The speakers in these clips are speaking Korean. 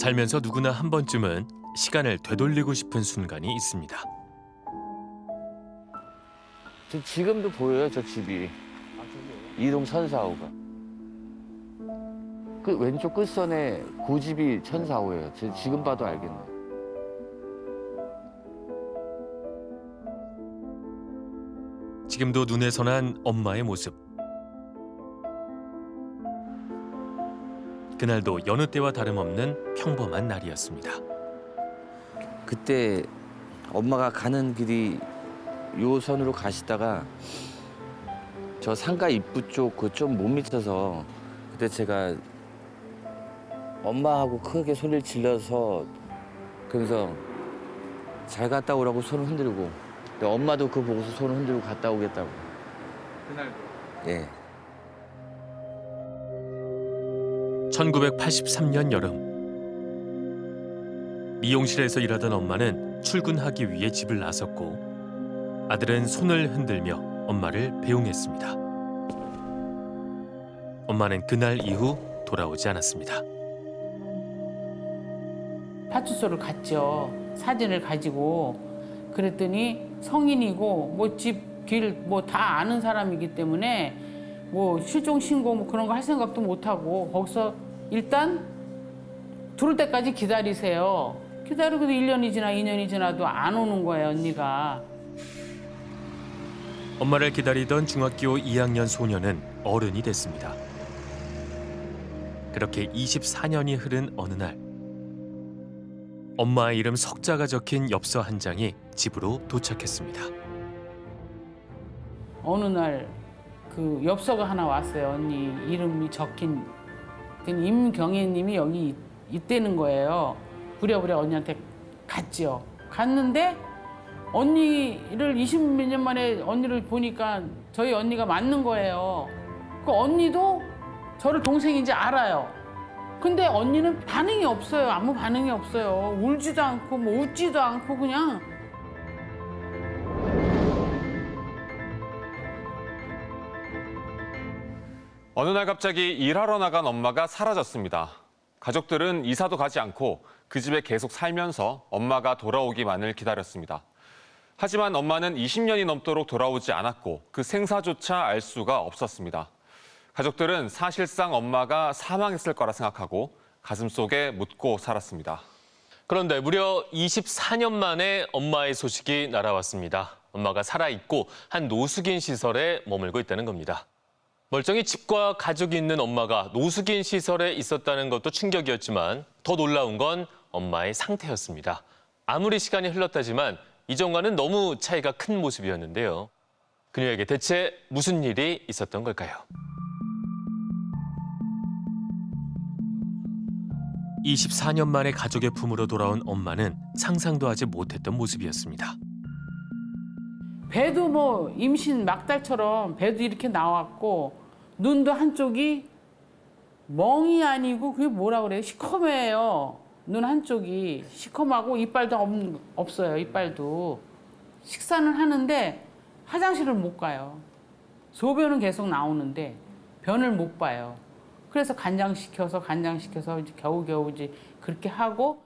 살면서 누구나 한 번쯤은 시간을 되돌리고 싶은 순간이 있습니다. 저 지금도 보여요, 저 집이. 이동 천사호가. 그 왼쪽 끝선에 고집이 천사호예요. 저 지금 봐도 알겠네. 지금도 눈에 선한 엄마의 모습. 그날도 여느 때와 다름없는 평범한 날이었습니다. 그때 엄마가 가는 길이 요 선으로 가시다가 저 상가 입구 쪽 그 좀 못 미쳐서 그때 제가 엄마하고 크게 소리를 질러서 그래서 잘 갔다 오라고 손을 흔들고 엄마도 그거 보고서 손을 흔들고 갔다 오겠다고 그날도. 예 1983년 여름 미용실에서 일하던 엄마는 출근하기 위해 집을 나섰고 아들은 손을 흔들며 엄마를 배웅했습니다. 엄마는 그날 이후 돌아오지 않았습니다. 파출소를 갔죠. 사진을 가지고 그랬더니 성인이고 뭐 집 길 뭐 다 아는 사람이기 때문에 뭐 실종 신고 뭐 그런 거 할 생각도 못 하고 거기서 일단 들을 때까지 기다리세요. 기다리고도 1년이 지나 2년이 지나도 안 오는 거예요, 언니가. 엄마를 기다리던 중학교 2학년 소녀는 어른이 됐습니다. 그렇게 24년이 흐른 어느 날 엄마의 이름 석자가 적힌 엽서 한 장이 집으로 도착했습니다. 어느 날 그 엽서가 하나 왔어요. 언니 이름이 적힌 그 임경애님이 여기 있- 있다는 거예요. 부랴부랴 언니한테 갔지요. 갔는데 언니를 20몇 년 만에 언니를 보니까 저희 언니가 맞는 거예요. 그 언니도 저를 동생인지 알아요. 근데 언니는 반응이 없어요. 아무 반응이 없어요. 울지도 않고 뭐 웃지도 않고 그냥 어느 날 갑자기 일하러 나간 엄마가 사라졌습니다. 가족들은 이사도 가지 않고 그 집에 계속 살면서 엄마가 돌아오기만을 기다렸습니다. 하지만 엄마는 20년이 넘도록 돌아오지 않았고 그 생사조차 알 수가 없었습니다. 가족들은 사실상 엄마가 사망했을 거라 생각하고 가슴속에 묻고 살았습니다. 그런데 무려 24년 만에 엄마의 소식이 날아왔습니다. 엄마가 살아있고 한 노숙인 시설에 머물고 있다는 겁니다. 멀쩡히 집과 가족이 있는 엄마가 노숙인 시설에 있었다는 것도 충격이었지만 더 놀라운 건 엄마의 상태였습니다. 아무리 시간이 흘렀다지만 이전과는 너무 차이가 큰 모습이었는데요. 그녀에게 대체 무슨 일이 있었던 걸까요? 24년 만에 가족의 품으로 돌아온 엄마는 상상도 하지 못했던 모습이었습니다. 배도 뭐 임신 막달처럼 배도 이렇게 나왔고 눈도 한쪽이 멍이 아니고 그게 뭐라 그래요? 시커매요. 눈 한쪽이 시커하고 이빨도 없, 없어요. 이빨도 식사는 하는데 화장실을 못 가요. 소변은 계속 나오는데 변을 못 봐요. 그래서 간장시켜서 간장시켜서 겨우겨우 이제 그렇게 하고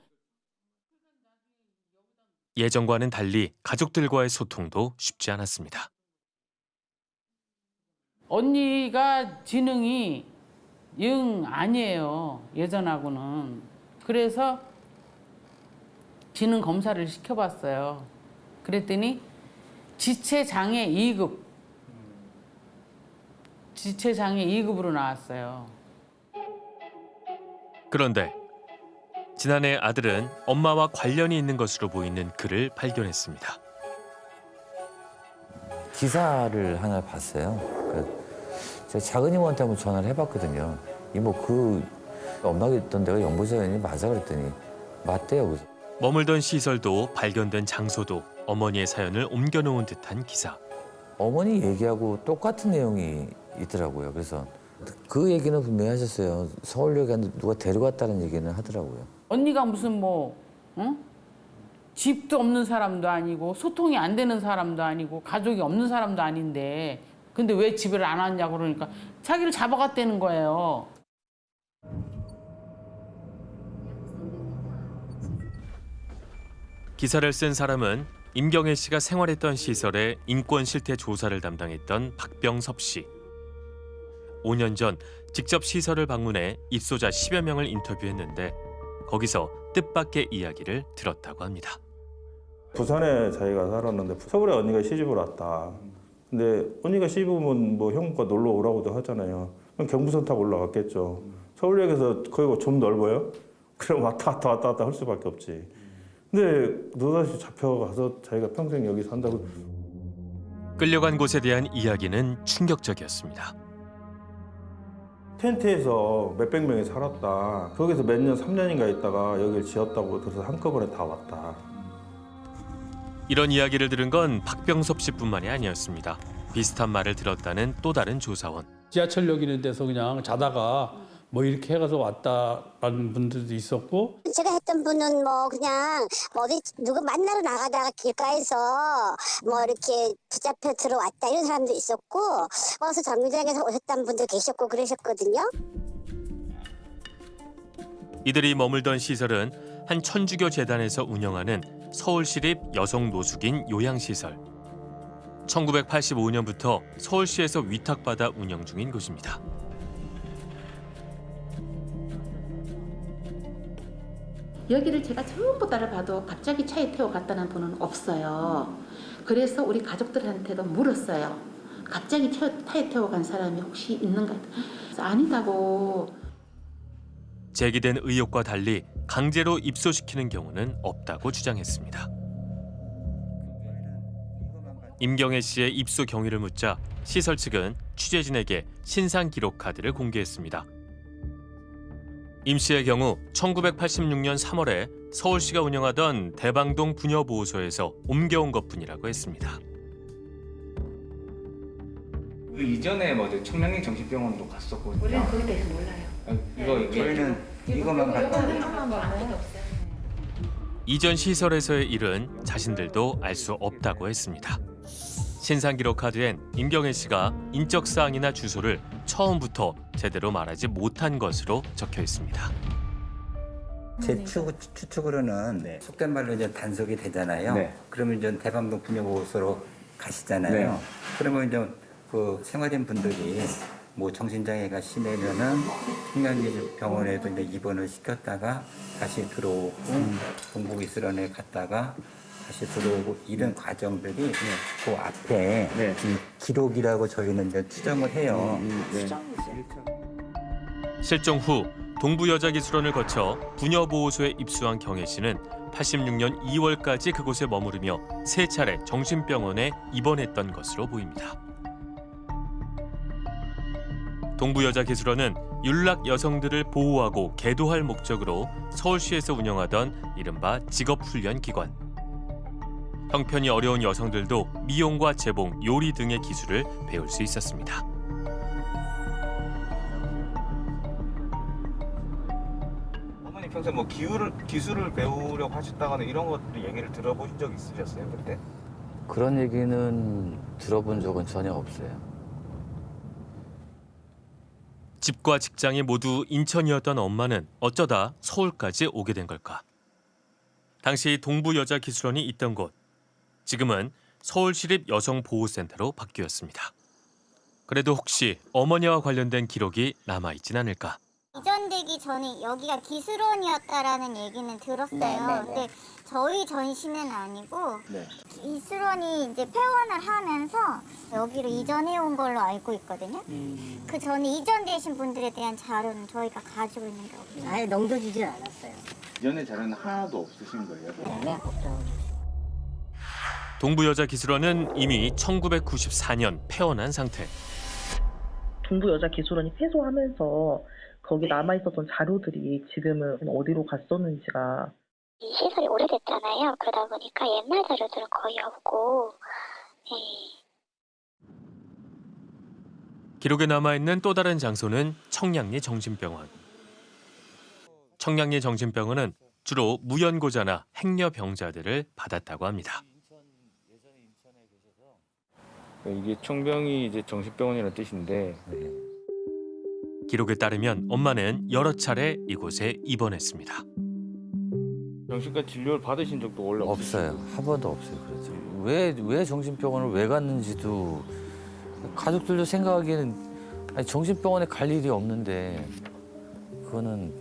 예전과는 달리 가족들과의 소통도 쉽지 않았습니다. 언니가 지능이 영 아니에요. 예전하고는. 그래서 지능 검사를 시켜봤어요. 그랬더니 지체장애 2급. 지체장애 2급으로 나왔어요. 그런데 지난해 아들은 엄마와 관련이 있는 것으로 보이는 글을 발견했습니다. 기사를 하나 봤어요. 그 제가 작은 이모한테 한번 전화를 해봤거든요. 이모 그 엄마가 있던 데가 연보사연이 맞아 그랬더니 맞대요. 그래서 머물던 시설도 발견된 장소도 어머니의 사연을 옮겨놓은 듯한 기사. 어머니 얘기하고 똑같은 내용이 있더라고요. 그래서 그 얘기는 분명히 하셨어요. 서울역에 누가 데려갔다는 얘기는 하더라고요. 언니가 무슨 뭐, 응? 집도 없는 사람도 아니고 소통이 안 되는 사람도 아니고 가족이 없는 사람도 아닌데 근데 왜 집을 안 왔냐고 그러니까 자기를 잡아갔다는 거예요. 기사를 쓴 사람은 임경애 씨가 생활했던 시설의 인권 실태 조사를 담당했던 박병섭 씨. 5년 전 직접 시설을 방문해 입소자 10여 명을 인터뷰했는데 거기서 뜻밖의 이야기를 들었다고 합니다. 부산에 자기가 살았는데 서울에 언니가 시집을 왔다. 근데 언니가 시집 오면 뭐 형과 놀러 오라고도 하잖아요. 그럼 경부선 타고 올라갔겠죠. 서울역에서 거기가 좀 넓어요? 그럼 왔다 갔다 왔다 갔다 할 수밖에 없지. 근데 너다시 잡혀가서 자기가 평생 여기 산다고 끌려간 곳에 대한 이야기는 충격적이었습니다. 텐트에서 몇백 명이 살았다. 거기서 몇 년, 3년인가 있다가 여기를 지었다고 그래서 한꺼번에 다 왔다. 이런 이야기를 들은 건 박병섭 씨뿐만이 아니었습니다. 비슷한 말을 들었다는 또 다른 조사원. 지하철역 있는 데서 그냥 자다가 뭐 이렇게 해가서 왔다라는 분들도 있었고 제가 했던 분은 뭐 그냥 뭐 어디 누구 만나러 나가다가 길가에서 뭐 이렇게 붙잡혀 들어왔다 이런 사람도 있었고 어서 정류장에서 오셨던 분도 계셨고 그러셨거든요. 이들이 머물던 시설은 한 천주교 재단에서 운영하는 서울시립 여성 노숙인 요양시설. 1985년부터 서울시에서 위탁받아 운영 중인 곳입니다. 여기를 제가 전부 다를 봐도 갑자기 차에 태워 갔다는 분은 없어요. 그래서 우리 가족들한테도 물었어요. 갑자기 차, 차에 태워 간 사람이 혹시 있는가? 아니다고 제기된 의혹과 달리 강제로 입소시키는 경우는 없다고 주장했습니다. 임경애 씨의 입소 경위를 묻자 시설 측은 취재진에게 신상 기록 카드를 공개했습니다. 임 씨의 경우 1986년 3월에 서울시가 운영하던 대방동 부녀보호소에서 옮겨온 것뿐이라고 했습니다. 그 이전에 뭐 청량리 정신병원도 갔었거든요. 우리는 거기에 대해서 몰라요. 아, 이거 저희는 이거만 갔다. 이전 시설에서의 일은 자신들도 알 수 없다고 했습니다. 신상 기록 카드엔 임경애 씨가 인적 사항이나 주소를 처음부터 제대로 말하지 못한 것으로 적혀 있습니다. 제 추, 추측으로는 속된 말로 이제 단속이 되잖아요. 네. 그러면 이제 대방동 분여보호소로 가시잖아요. 네. 그러면 이제 그 생활인 분들이 뭐 정신장애가 심해면은 청량리 병원에도 이제 입원을 시켰다가 다시 들어오고 동북 이스란에 갔다가 다시 들어오고 이런 과정들이 그 앞에 네. 이 기록이라고 저희는 이제 추정을 해요. 실종 후 동부여자기술원을 거쳐 부녀보호소에 입수한 경혜 씨는 86년 2월까지 그곳에 머무르며 세 차례 정신병원에 입원했던 것으로 보입니다. 동부여자기술원은 윤락 여성들을 보호하고 계도할 목적으로 서울시에서 운영하던 이른바 직업훈련 기관. 형편이 어려운 여성들도 미용과 재봉, 요리 등의 기술을 배울 수 있었습니다. 어머니 평소에 뭐 기술을 기술을 배우려고 하셨다거나 이런 것들 얘기를 들어보신 적 있으셨어요 그때? 그런 얘기는 들어본 적은 전혀 없어요. 집과 직장이 모두 인천이었던 엄마는 어쩌다 서울까지 오게 된 걸까? 당시 동부여자기술원이 있던 곳, 지금은 서울시립 여성보호센터로 바뀌었습니다. 그래도 혹시 어머니와 관련된 기록이 남아있진 않을까? 이전되기 전에 여기가 기술원이었다라는 얘기는 들었어요. 근데 저희 전시는 아니고 기술원이 이제 폐원을 하면서 여기로 이전해 온 걸로 알고 있거든요. 그 전에 이전되신 분들에 대한 자료는 저희가 가지고 있는 게 없어요. 아예 넘겨지질 않았어요. 이전에 자료는 하나도 없으신 거예요? 네, 없죠. 동부여자기술원은 이미 1994년 폐원한 상태. 동부여자기술원이 폐소하면서 거기 남아 있었던 자료들이 지금은 어디로 갔었는지가 이 시설이 오래됐잖아요. 그러다 보니까 옛날 자료들은 거의 없고, 예. 기록에 남아 있는 또 다른 장소는 청량리 정신병원. 청량리 정신병원은 주로 무연고자나 행여 병자들을 받았다고 합니다. 이게 청병이 이제 정신병원이라는 뜻인데 기록에 따르면 엄마는 여러 차례 이곳에 입원했습니다. 정신과 진료를 받으신 적도 원래 없어요. 한 번도 없어요. 그렇죠. 왜, 왜 정신병원을 왜 갔는지도 가족들도 생각하기에는 아니, 정신병원에 갈 일이 없는데 그거는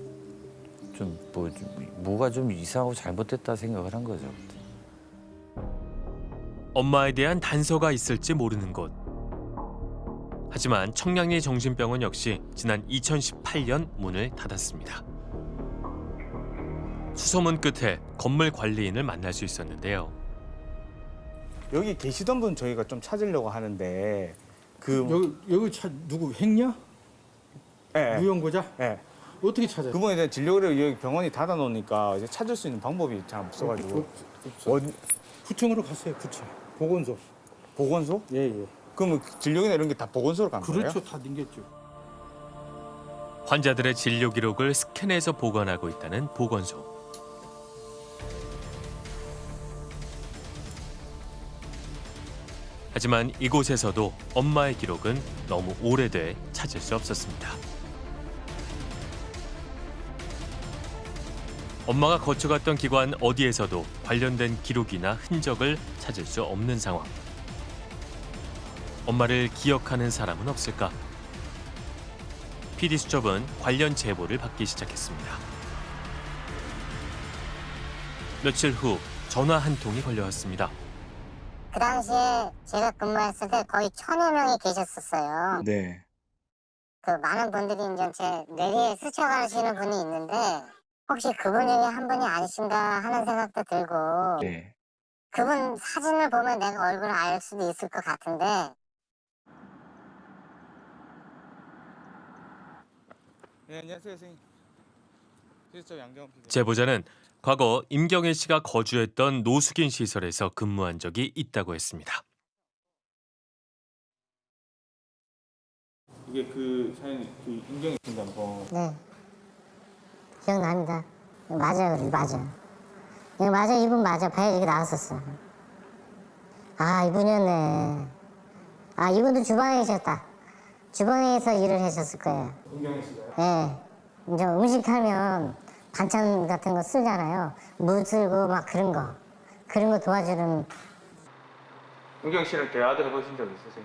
좀 뭐, 좀 뭐가 좀 이상하고 잘못됐다 생각을 한 거죠. 엄마에 대한 단서가 있을지 모르는 곳. 하지만 청량리 정신병원 역시 지난 2018년 문을 닫았습니다. 수소문 끝에 건물 관리인을 만날 수 있었는데요. 여기 계시던 분 저희가 좀 찾으려고 하는데 그 여기 여기 차 누구 행냐? 예, 무용고자? 예. 어떻게 찾아요? 그분에 대한 진료를 여기 병원이 닫아 놓으니까 이제 찾을 수 있는 방법이 잘 없어 가지고 원 구청으로 갔어요. 구청. 보건소. 보건소? 예 예. 그러면 진료기나 이런 게 다 보건소로 간 거예요? 그렇죠. 다 댕겼죠. 환자들의 진료 기록을 스캔해서 보관하고 있다는 보건소. 하지만 이곳에서도 엄마의 기록은 너무 오래돼 찾을 수 없었습니다. 엄마가 거쳐갔던 기관 어디에서도 관련된 기록이나 흔적을 찾을 수 없는 상황. 엄마를 기억하는 사람은 없을까? PD 수첩은 관련 제보를 받기 시작했습니다. 며칠 후 전화 한 통이 걸려왔습니다. 그 당시에 제가 근무했을 때 거의 천여 명이 계셨었어요. 네. 그 많은 분들이 이제 제 뇌리에 스쳐가시는 분이 있는데 혹시 그분 중에 한 분이 아니신가 하는 생각도 들고 네. 그분 사진을 보면 내가 얼굴을 알 수도 있을 것 같은데 네, 안녕하세요, 선생님. 필수적 양정 PD. 제보자는 과거 임경애 씨가 거주했던 노숙인 시설에서 근무한 적이 있다고 했습니다. 이게 그 사연 그 인경이 된다는 거. 네 기억납니다. 맞아요, 그래, 맞아. 이거 맞아, 이분 맞아. 봐야 이게 나왔었어. 아 이분이었네. 아 이분도 주방에 계셨다. 주방에서 일을 하셨을 거예요. 인경이 씨가요? 예. 이제 음식하면 반찬 같은 거 쓰잖아요. 물 쓸고 막 그런 거. 그런 거 도와주는 인경 씨랑 대화도 해보신 적 있으세요?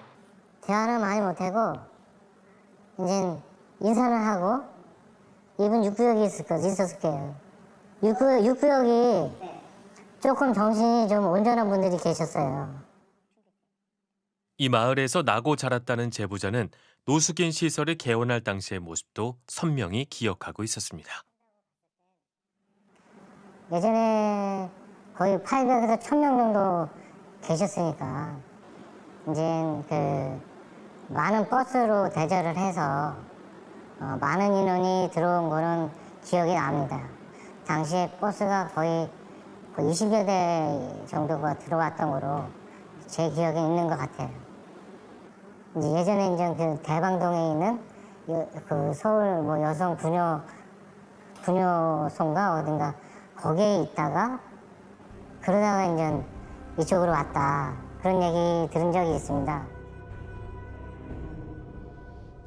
대화는 많이 못하고 이제 인사를 하고 이분 육부역이 있을 거 있었을 거예요. 육부역, 육부역이 조금 정신이 좀 온전한 분들이 계셨어요. 이 마을에서 나고 자랐다는 제보자는 노숙인 시설을 개원할 당시의 모습도 선명히 기억하고 있었습니다. 예전에 거의 800에서 1000명 정도 계셨으니까 이제 그 많은 버스로 대절을 해서 어, 많은 인원이 들어온 거는 기억이 납니다. 당시에 버스가 거의 20여 대 정도가 들어왔던 거로 제 기억에 있는 것 같아요. 이제 예전에 이제 그 대방동에 있는 여- 그 서울 뭐 여성 부녀 부녀소인가 어딘가 거기에 있다가 그러다가 이제 이쪽으로 왔다 그런 얘기 들은 적이 있습니다.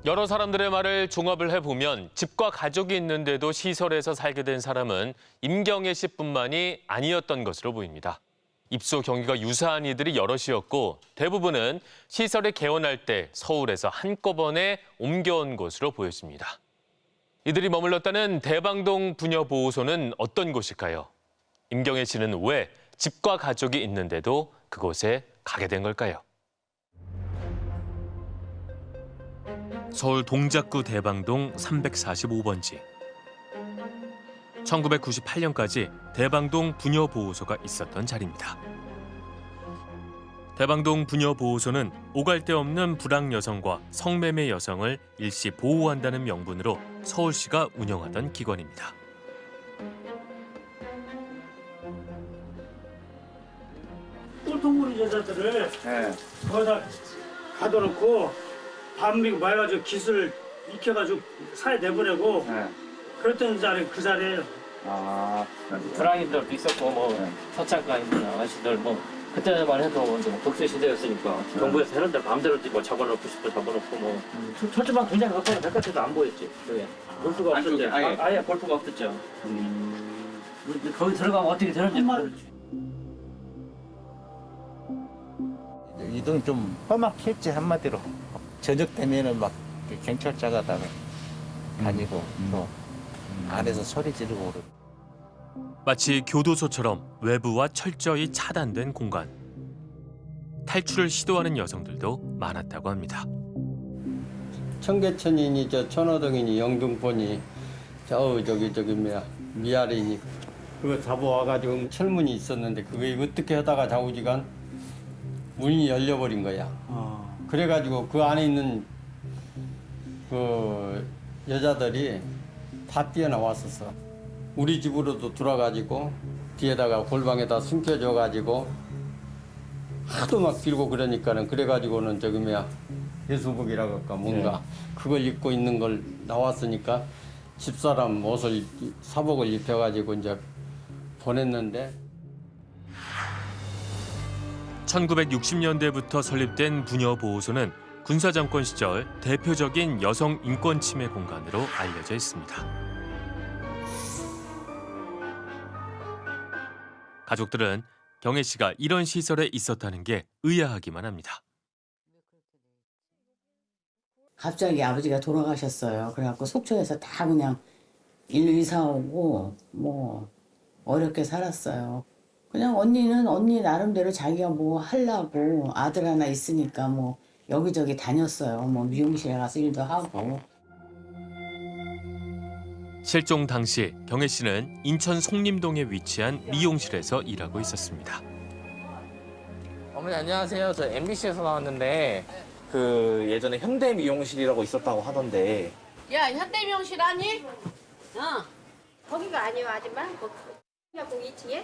여러 사람들의 말을 종합을 해보면 집과 가족이 있는데도 시설에서 살게 된 사람은 임경애 씨뿐만이 아니었던 것으로 보입니다. 입소 경위가 유사한 이들이 여럿이었고 대부분은 시설에 개원할 때 서울에서 한꺼번에 옮겨온 것으로 보였습니다. 이들이 머물렀다는 대방동 부녀보호소는 어떤 곳일까요? 임경애 씨는 왜 집과 가족이 있는데도 그곳에 가게 된 걸까요? 서울 동작구 대방동 345번지. 1998년까지 대방동 부녀보호소가 있었던 자리입니다. 대방동 부녀보호소는 오갈 데 없는 불황 여성과 성매매 여성을 일시 보호한다는 명분으로 서울시가 운영하던 기관입니다. 꼴통무리 여자들을 네. 거기다 가둬놓고 밤비고 말가지고 기술 익혀가지고 사회 내보내고 네. 그랬던 자리 그 자리에 아, 불황인들도 있었고 뭐 서창가 있는 아가씨들 뭐 그때만 해도 뭐 독재 시대였으니까 정부에서 해는 대로 마음대로 뭐 잡아놓고 싶어 잡아놓고 뭐. 철- 철조망 굉장히 가까운 바깥에도 안 보였지 그게. 골프가 없었죠. 안쪽에 아예? 아, 아예 골프가 없었죠. 거기 들어가면 어떻게 되는지 모르지. 이동 좀 험악했지 한마디로. 저녁 되면은 막 경찰차가 다 다니고 또 안에서 소리 지르고 그러고 마치 교도소처럼 외부와 철저히 차단된 공간. 탈출을 시도하는 여성들도 많았다고 합니다. 청계천이니 저 천호동이니 영등포니 저 저기 저기 뭐야 미아리니 그거 잡아와가지고 철문이 있었는데 그게 어떻게 하다가 좌우지간 문이 열려버린 거야. 그래가지고 그 안에 있는 그 여자들이 다 뛰어나왔었어. 우리 집으로도 들어가지고 뒤에다가 골방에다 숨겨줘가지고 하도 막 빌고 그러니까는 그래가지고는 저기 뭐야 예수복이라고 할까 뭔가. 그걸 입고 있는 걸 나왔으니까 집사람 옷을 입- 사복을 입혀가지고 이제 보냈는데. 1960년대부터 설립된 부녀보호소는 군사정권 시절 대표적인 여성 인권 침해 공간으로 알려져 있습니다. 가족들은 경혜 씨가 이런 시설에 있었다는 게 의아하기만 합니다. 갑자기 아버지가 돌아가셨어요. 그래갖고 속초에서 다 그냥 일로 이사 오고 뭐 어렵게 살았어요. 그냥 언니는 언니 나름대로 자기가 뭐 하려고 아들 하나 있으니까 뭐 여기저기 다녔어요. 뭐 미용실에 가서 일도 하고. 실종 당시 경혜 씨는 인천 송림동에 위치한 미용실에서 일하고 있었습니다. 어머니 안녕하세요. 저 MBC에서 나왔는데 그 예전에 현대 미용실이라고 있었다고 하던데 야 현대 미용실 아니? 어. 거기가 아니요 아줌마. 거기 2층에.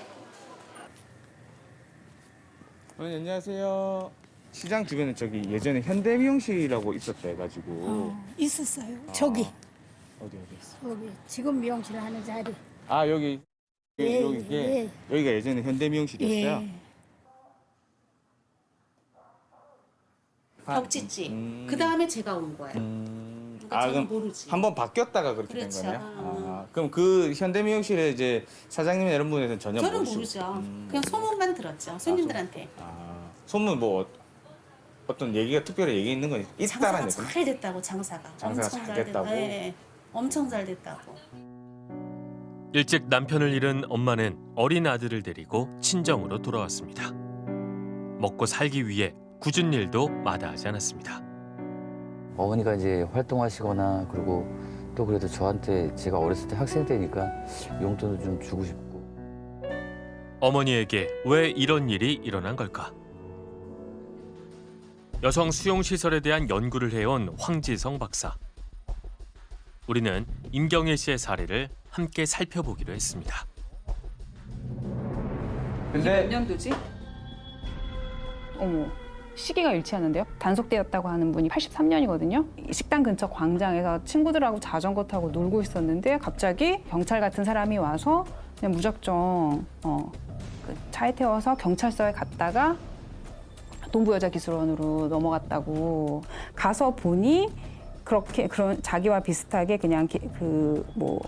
어머니 안녕하세요. 시장 주변에 저기 예전에 현대 미용실이라고 있었다 해가지고 어, 있었어요. 저기 어디 어디 있어? 여기 지금 미용실 하는 자리. 아 여기 예, 여기 이게 예. 여기가 예전에 현대 미용실이었어요. 예. 벽지지. 음. 그 다음에 제가 온 거예요. 음. 누가 아 그럼 모르지. 한번 바뀌었다가 그렇게 그렇죠. 된 거네요. 아, 그럼 그 현대 미용실에 이제 사장님 이런 분에서는 전혀 저는 모르죠. 그냥 소문만 들었죠. 손님들한테. 아, 소문 뭐 어- 어떤 얘기가 특별히 얘기 있는 건 있다라는 장사가. 잘 됐다고 장사가. 장사가 엄청 잘 됐- 됐다고? 네, 엄청 잘 됐다고. 일찍 남편을 잃은 엄마는 어린 아들을 데리고 친정으로 돌아왔습니다. 먹고 살기 위해 굳은 일도 마다하지 않았습니다. 어머니가 이제 활동하시거나 그리고 또 그래도 저한테 제가 어렸을 때 학생 때니까 용돈을 좀 주고 싶고 어머니에게 왜 이런 일이 일어난 걸까? 여성 수용 시설에 대한 연구를 해온 황지성 박사. 우리는 임경혜 씨의 사례를 함께 살펴보기로 했습니다. 근데 몇 년도지? 어머, 시기가 일치하는데요? 단속되었다고 하는 분이 83년이거든요. 식당 근처 광장에서 친구들하고 자전거 타고 놀고 있었는데 갑자기 경찰 같은 사람이 와서 그냥 무작정 어, 그 차에 태워서 경찰서에 갔다가 동부여자기술원으로 넘어갔다고 가서 보니 그렇게 그런 자기와 비슷하게 그냥 그 뭐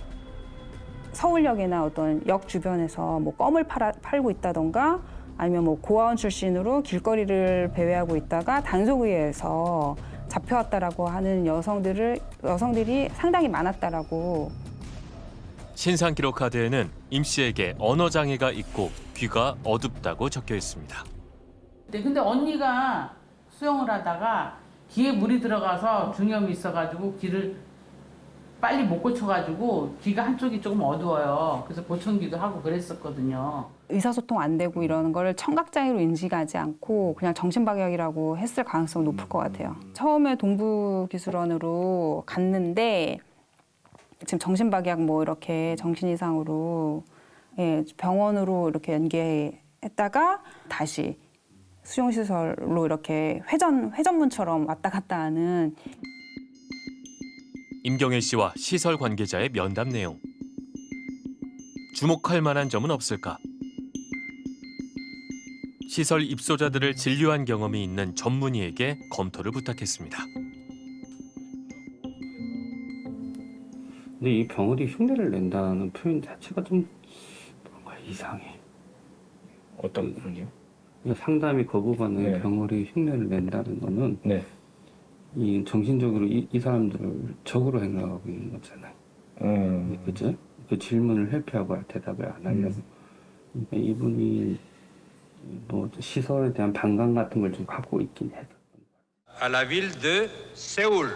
서울역이나 어떤 역 주변에서 뭐 껌을 팔아, 팔고 있다던가 아니면 뭐 고아원 출신으로 길거리를 배회하고 있다가 단속의회에서 잡혀왔다라고 하는 여성들을 여성들이 상당히 많았다라고 신상 기록 카드에는 임 씨에게 언어 장애가 있고 귀가 어둡다고 적혀 있습니다. 네, 근데 언니가 수영을 하다가 귀에 물이 들어가서 중염이 있어가지고 귀를 빨리 못 고쳐가지고 귀가 한쪽이 조금 어두워요. 그래서 보청기도 하고 그랬었거든요. 의사소통 안 되고 이러는 거를 청각장애로 인식하지 않고 그냥 정신박약이라고 했을 가능성이 높을 것 같아요. 처음에 동부기술원으로 갔는데 지금 정신박약 뭐 이렇게 정신 이상으로 예, 병원으로 이렇게 연계했다가 다시 수용시설로 이렇게 회전 회전문처럼 왔다 갔다 하는 임경혜 씨와 시설 관계자의 면담 내용. 주목할 만한 점은 없을까? 시설 입소자들을 진료한 경험이 있는 전문의에게 검토를 부탁했습니다. 근데 이 병원이 흉내를 낸다는 표현 자체가 좀 이상해. 어떤 부분이요? 상담이 거부받는 네. 경우리 흉내를 낸다는 거는 네. 이 정신적으로 이, 이 사람들을 적으로 생각하고 있는 거잖아요. 음. 그죠? 그 질문을 회피하고 대답을 안 하려고. 그러니까 이분이 뭐 시설에 대한 반감 같은 걸 좀 갖고 있긴 해요. à la ville de Séoul.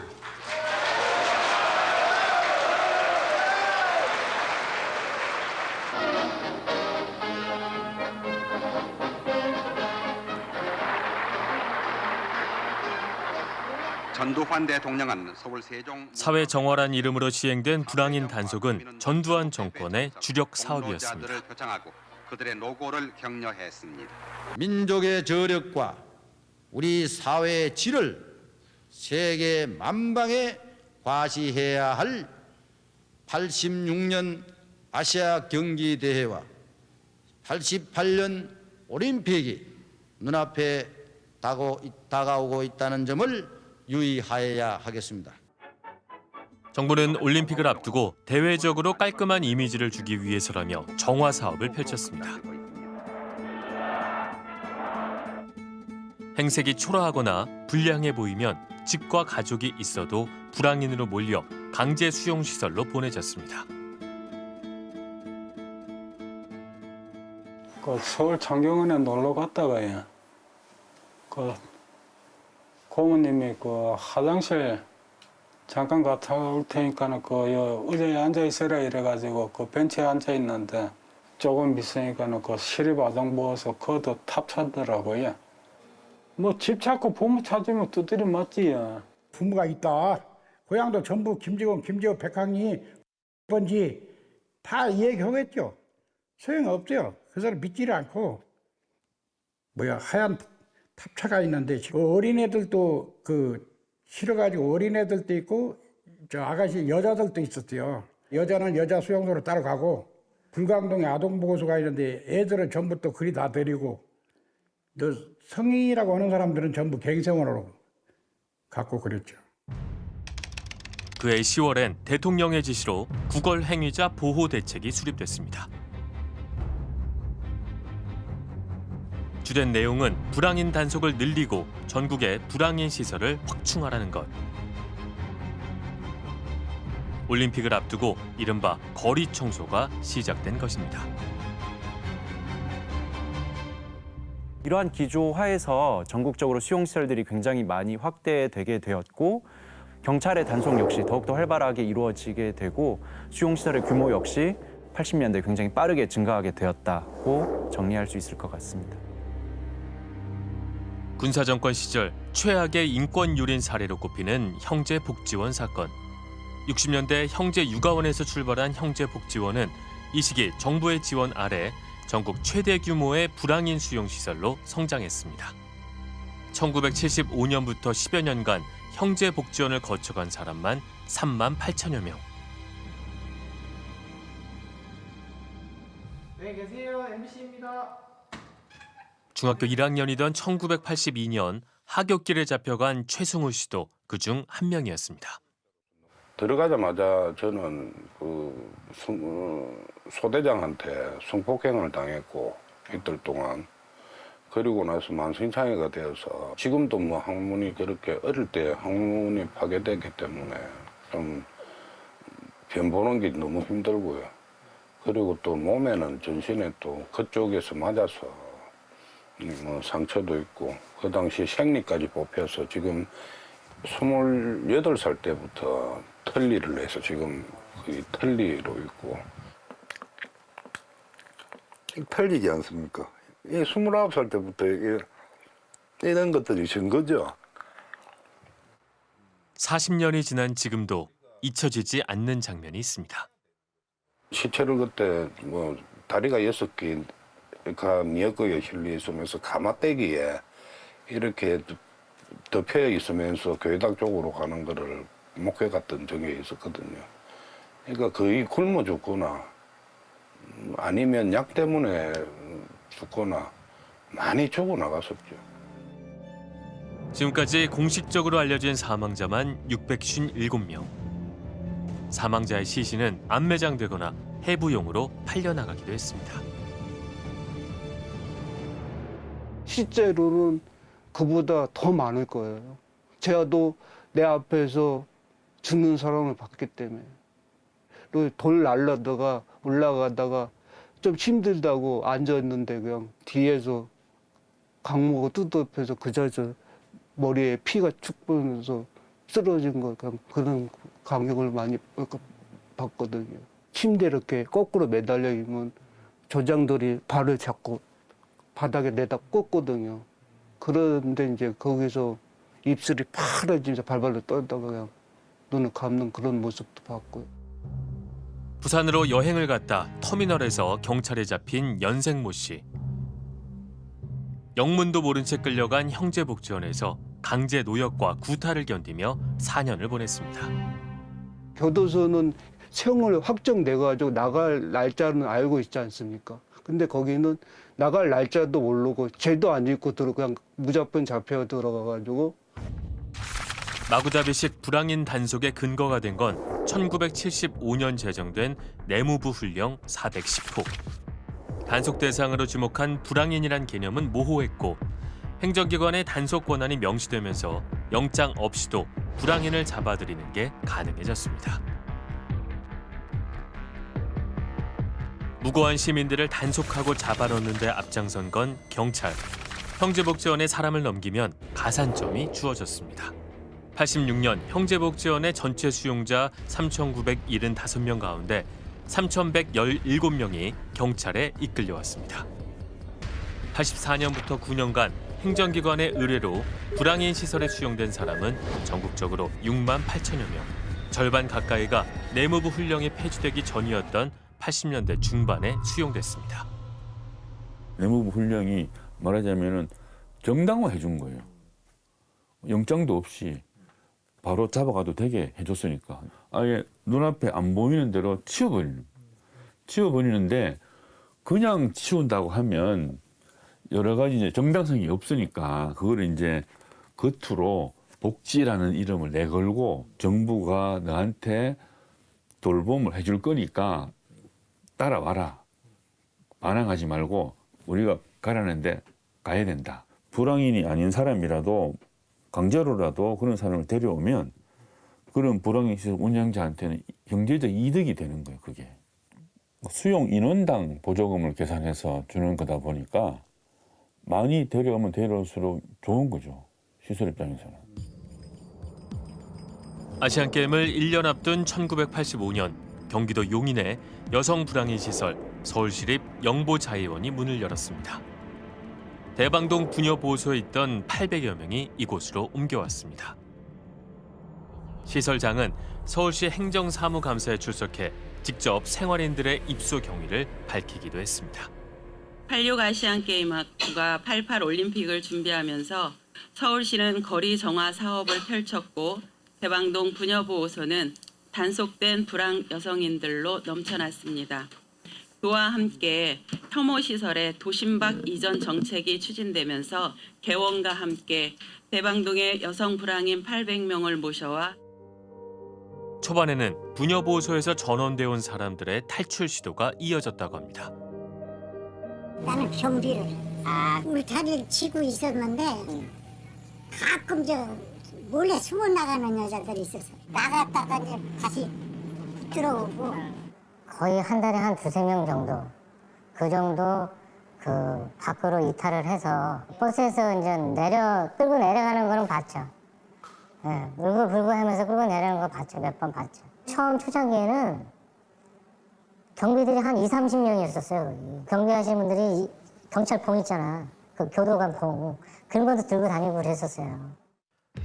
전두환 대통령은 서울 세종 사회 정화란 이름으로 시행된 불황인 단속은 전두환 정권의 주력 사업이었습니다. 그들의 노고를 격려했습니다. 민족의 저력과 우리 사회의 질을 세계 만방에 과시해야 할 86년 아시아 경기 대회와 88년 올림픽이 눈앞에 다가오- 다가오고 있다는 점을 유의하여야 하겠습니다. 정부는 올림픽을 앞두고 대외적으로 깔끔한 이미지를 주기 위해서라며 정화 사업을 펼쳤습니다. 행색이 초라하거나 불량해 보이면 직과 가족이 있어도 불황인으로 몰려 강제 수용 시설로 보내졌습니다. 그 서울 창경원에 놀러 갔다가요. 그 고모님이 그 화장실 잠깐 갔다 올 테니까는 그 여, 의자에 앉아 있어라 이래가지고 그 벤치에 앉아 있는데 조금 있으니까는 그 시립아동 부어서 그도 탑차더라고요. 뭐 집 찾고 부모 찾으면 두드려 맞지요. 부모가 있다. 고향도 전부 김지원, 김지호, 백항이 번지 다 얘기하겠죠. 소용없죠. 그 사람 믿지를 않고 뭐야 하얀 탑차가 있는데 그 어린애들도 그 싫어가지고 어린애들도 있고 저 아가씨 여자들도 있었어요. 여자는 여자 수용소로 따라가고 불광동에 아동보호소가 있는데 애들은 전부 또 그리 다 데리고 너 성인이라고 하는 사람들은 전부 갱생원으로 갖고 그랬죠. 그해 10월엔 대통령의 지시로 구걸 행위자 보호 대책이 수립됐습니다. 주된 내용은 불황인 단속을 늘리고 전국의 불황인 시설을 확충하라는 것. 올림픽을 앞두고 이른바 거리 청소가 시작된 것입니다. 이러한 기조 하에서 전국적으로 수용시설들이 굉장히 많이 확대되게 되었고 경찰의 단속 역시 더욱더 활발하게 이루어지게 되고 수용시설의 규모 역시 80년대 굉장히 빠르게 증가하게 되었다고 정리할 수 있을 것 같습니다. 군사 정권 시절 최악의 인권 유린 사례로 꼽히는 형제 복지원 사건. 60년대 형제 육아원에서 출발한 형제 복지원은 이 시기 정부의 지원 아래 전국 최대 규모의 불황인 수용 시설로 성장했습니다. 1975년부터 10여 년간 형제 복지원을 거쳐간 사람만 3만 8천여 명. 네, 계세요. MBC입니다. 중학교 1학년이던 1982년 하굣길에 잡혀간 최승우 씨도 그 중 한 명이었습니다. 들어가자마자 저는 그 성- 어, 소대장한테 성폭행을 당했고 이틀 동안 그리고 나서 만성장애가 되어서 지금도 뭐 항문이 그렇게 어릴 때 항문이 파괴됐기 때문에 좀 변 보는 게 너무 힘들고요. 그리고 또 몸에는 전신에 또 그쪽에서 맞아서 뭐 상처도 있고 그 당시 생리까지 뽑혀서 지금 28살 때부터 털리를 해서 지금 거의 털리로 있고 털리지 않습니까? 이 29살 때부터 이런 것들이 증거죠. 40년이 지난 지금도 잊혀지지 않는 장면이 있습니다. 시체를 그때 뭐 다리가 여섯 개 가 미역국에 실려 있으면서 가마떼기에 이렇게 덮여 있으면서 교회당 쪽으로 가는 거를 목회 갔던 적이 있었거든요. 그러니까 거의 굶어 죽거나 음, 아니면 약 때문에 죽거나 많이 죽어 나갔었죠. 지금까지 공식적으로 알려진 사망자만 657명. 사망자의 시신은 안매장되거나 해부용으로 팔려나가기도 했습니다. 실제로는 그보다 더 많을 거예요. 제가도 내 앞에서 죽는 사람을 봤기 때문에. 돌 날라다가 올라가다가 좀 힘들다고 앉아있는데 그냥 뒤에서 강목을 뜯어펴서 그 자리에서 머리에 피가 축 보면서 쓰러진 거 그냥 그런 감격을 많이 받거든요. 침대 이렇게 거꾸로 매달려 있으면 조장들이 발을 잡고 바닥에 내다 꽂거든요. 그런데 이제 거기서 입술이 파래지면서 발발로 떨다가 그냥 눈을 감는 그런 모습도 봤고요. 부산으로 여행을 갔다 터미널에서 경찰에 잡힌 연생 모 씨. 영문도 모른 채 끌려간 형제복지원에서 강제 노역과 구타를 견디며 4년을 보냈습니다. 교도소는 세형을 확정돼가지고 나갈 날짜는 알고 있지 않습니까? 근데 거기는 나갈 날짜도 모르고 죄도 안 짓고 들어 그냥 무조건 잡혀 들어가가지고 마구잡이식 불황인 단속의 근거가 된 건 1975년 제정된 내무부 훈령 410호. 단속 대상으로 지목한 불황인이란 개념은 모호했고 행정기관의 단속 권한이 명시되면서 영장 없이도 불황인을 잡아들이는 게 가능해졌습니다. 무고한 시민들을 단속하고 잡아넣는 데 앞장선 건 경찰. 형제복지원에 사람을 넘기면 가산점이 주어졌습니다. 86년 형제복지원의 전체 수용자 3,975명 가운데 3,117명이 경찰에 이끌려왔습니다. 84년부터 9년간 행정기관의 의뢰로 불황인 시설에 수용된 사람은 전국적으로 6만 8천여 명. 절반 가까이가 내무부 훈령이 폐지되기 전이었던 80년대 중반에 수용됐습니다. 내무부 훈령이 말하자면은 정당화해 준 거예요. 영장도 없이 바로 잡아가도 되게 해줬으니까 아예 눈앞에 안 보이는 대로 치워버리는 치워버리는데 그냥 치운다고 하면 여러 가지 이제 정당성이 없으니까 그걸 이제 겉으로 복지라는 이름을 내걸고 정부가 너한테 돌봄을 해줄 거니까 따라와라 반항하지 말고 우리가 가라는데 가야 된다 불황인이 아닌 사람이라도 강제로라도 그런 사람을 데려오면 그런 불황인 시설 운영자한테는 경제적 이득이 되는 거예요, 그게. 수용 인원당 보조금을 계산해서 주는 거다 보니까 많이 데려오면 데려올수록 좋은 거죠, 시설 입장에서는. 아시안게임을 1년 앞둔 1985년 경기도 용인의 여성 불황인 시설 서울시립 영보자의원이 문을 열었습니다. 대방동 부녀보호소에 있던 800여 명이 이곳으로 옮겨왔습니다. 시설장은 서울시 행정사무감사에 출석해 직접 생활인들의 입소 경위를 밝히기도 했습니다. 86 아시안게임학부가 88 올림픽을 준비하면서 서울시는 거리 정화 사업을 펼쳤고 대방동 부녀보호소는 단속된 불황 여성인들로 넘쳐났습니다. 그와 함께 혐오 시설의 도심박 이전 정책이 추진되면서 개원과 함께 대방동의 여성 불황인 800명을 모셔와 초반에는 부녀보호소에서 전원돼 온 사람들의 탈출 시도가 이어졌다고 합니다. 나는 경비를 아. 울타리를 치고 있었는데 가끔 저 몰래 숨어 나가는 여자들이 있어서 나갔다가 이제 다시 들어오고 거의 한 달에 한 두세 명 정도 그 정도 그 밖으로 이탈을 해서 버스에서 이제 내려 끌고 내려가는 거는 봤죠. 예, 울고 불고 하면서 끌고 내려가는 거 봤죠. 몇 번 봤죠. 처음 초창기에는 경비들이 한 2, 30명이었었어요. 경비하시는 분들이 경찰 봉 있잖아. 그 교도관 봉. 그런 것도 들고 다니고 그랬었어요.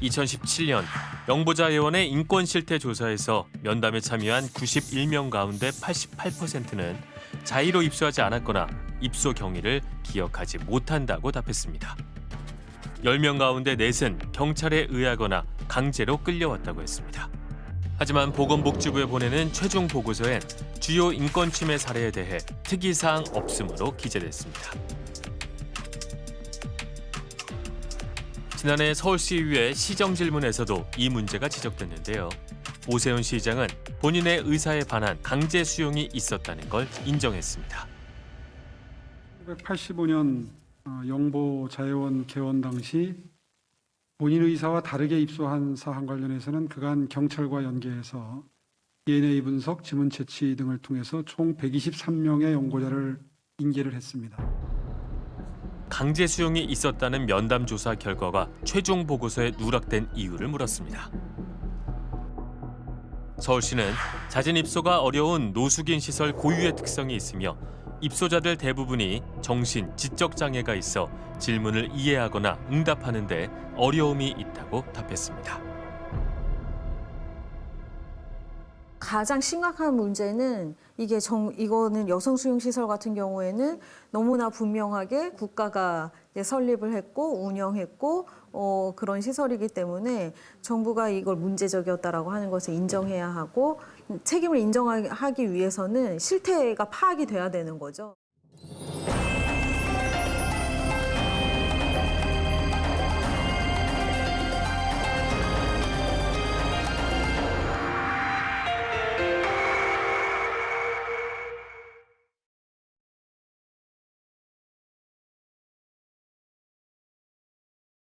2017년 영보자의원의 인권 실태 조사에서 면담에 참여한 91명 가운데 88%는 자의로 입소하지 않았거나 입소 경위를 기억하지 못한다고 답했습니다. 10명 가운데 넷은 경찰에 의하거나 강제로 끌려왔다고 했습니다. 하지만 보건복지부에 보내는 최종 보고서엔 주요 인권 침해 사례에 대해 특이사항 없음으로 기재됐습니다. 지난해 서울시의회 시정질문에서도 이 문제가 지적됐는데요. 오세훈 시장은 본인의 의사에 반한 강제 수용이 있었다는 걸 인정했습니다. 1985년 어, 영보 자회원 개원 당시 본인 의사와 다르게 입소한 사안 관련해서는 그간 경찰과 연계해서 DNA 분석, 지문 채취 등을 통해서 총 123명의 연고자를 인계를 했습니다. 강제 수용이 있었다는 면담 조사 결과가 최종 보고서에 누락된 이유를 물었습니다. 서울시는 자진 입소가 어려운 노숙인 시설 고유의 특성이 있으며 입소자들 대부분이 정신, 지적 장애가 있어 질문을 이해하거나 응답하는 데 어려움이 있다고 답했습니다. 가장 심각한 문제는 이게 정 이거는 여성 수용 시설 같은 경우에는 너무나 분명하게 국가가 설립을 했고 운영했고 어, 그런 시설이기 때문에 정부가 이걸 문제적이었다라고 하는 것을 인정해야 하고 책임을 인정하기 위해서는 실태가 파악이 돼야 되는 거죠.